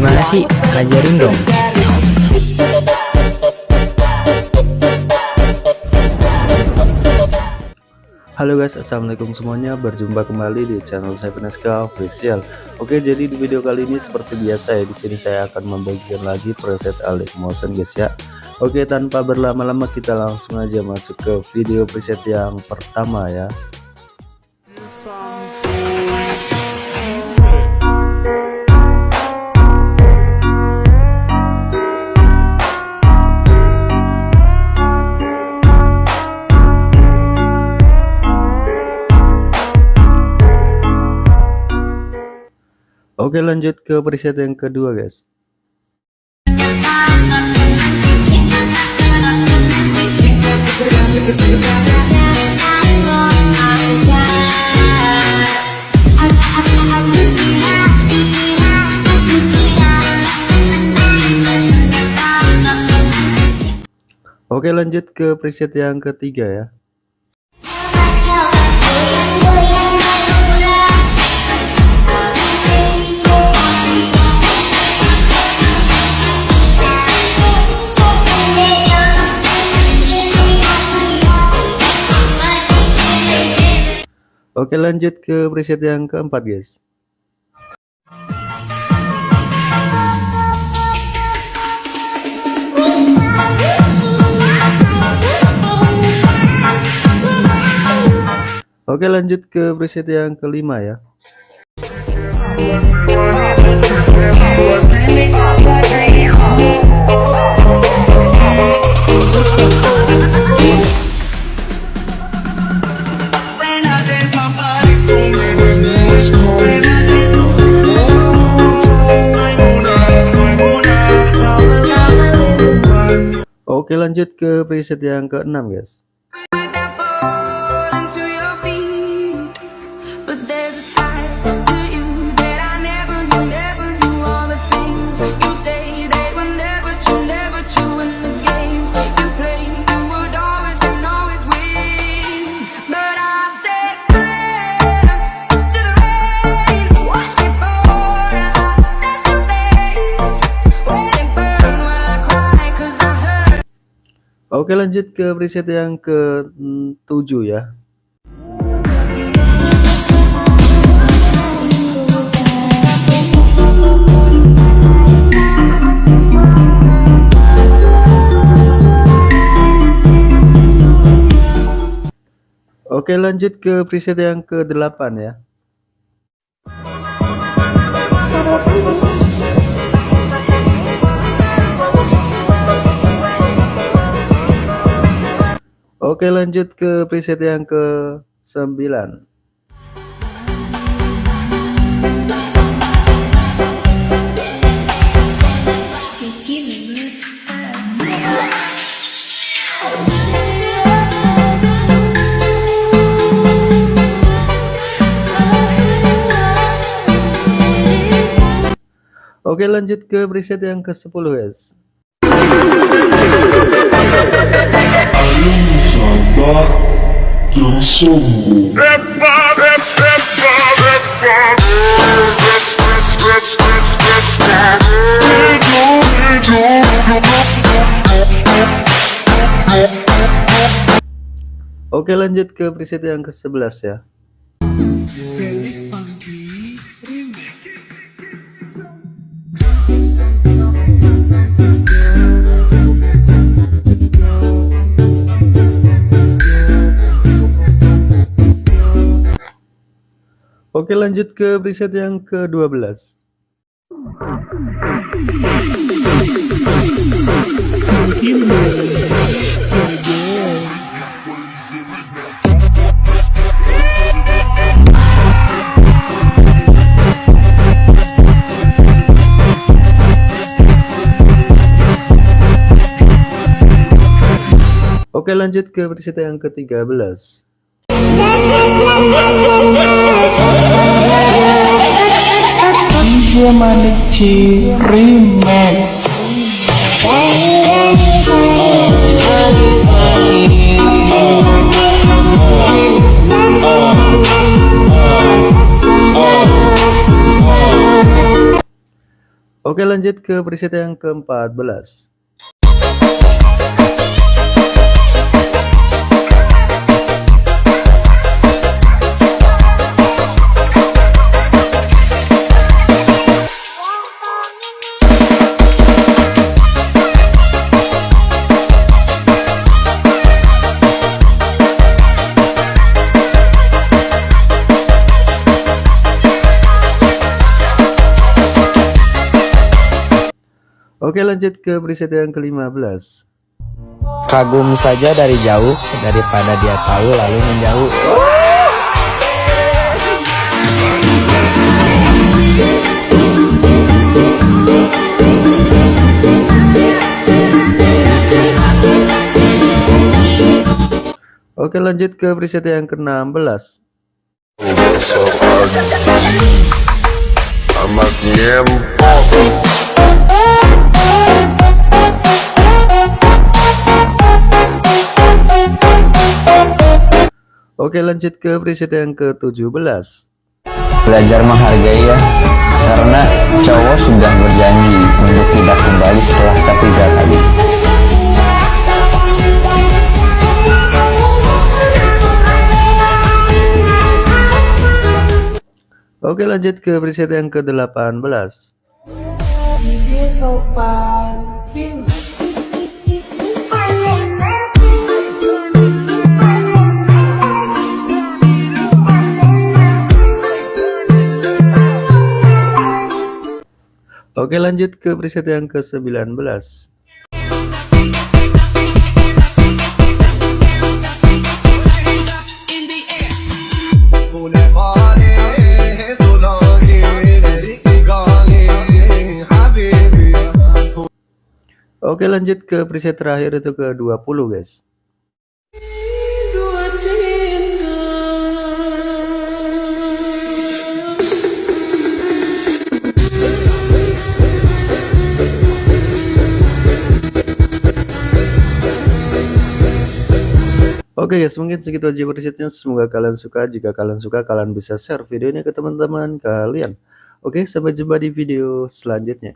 Gimana sih? Ajarin dong. Halo guys, assalamualaikum semuanya. Berjumpa kembali di channel saya Penaska Official. Oke, jadi di video kali ini seperti biasa ya, di sini saya akan membagikan lagi preset Alik Motion guys ya. Oke, tanpa berlama-lama kita langsung aja masuk ke video preset yang pertama ya. Oke lanjut ke preset yang kedua guys. Oke lanjut ke preset yang ketiga ya Oke lanjut ke preset yang keempat guys. Oke lanjut ke preset yang kelima ya. Oke lanjut ke preset yang keenam guys Oke lanjut ke preset yang ke 7 ya. Oke lanjut ke preset yang ke 8 ya Oke lanjut ke preset yang ke 9 Oke lanjut ke preset yang ke 10 guys Oke lanjut ke preset yang ke 11 ya Oke lanjut ke preset yang ke-12 Oke lanjut ke preset yang ke-13 Remix. Oke lanjut ke preset yang ke-14 Oke lanjut ke preset yang ke-15 Kagum saja dari jauh daripada dia tahu lalu menjauh. Oke lanjut ke preset yang ke-16 Amat nyempok Oke lanjut ke preset yang ke-17 Belajar menghargai ya Karena cowok sudah berjanji untuk tidak kembali setelah ketiga kali. Oke lanjut ke preset yang ke-18 Ini sopan Oke lanjut ke preset yang ke-19 Oke lanjut ke preset terakhir itu ke 20 guys Oke guys, mungkin segitu aja presetnya. Semoga kalian suka. Jika kalian suka, kalian bisa share videonya ke teman-teman kalian. Oke, sampai jumpa di video selanjutnya.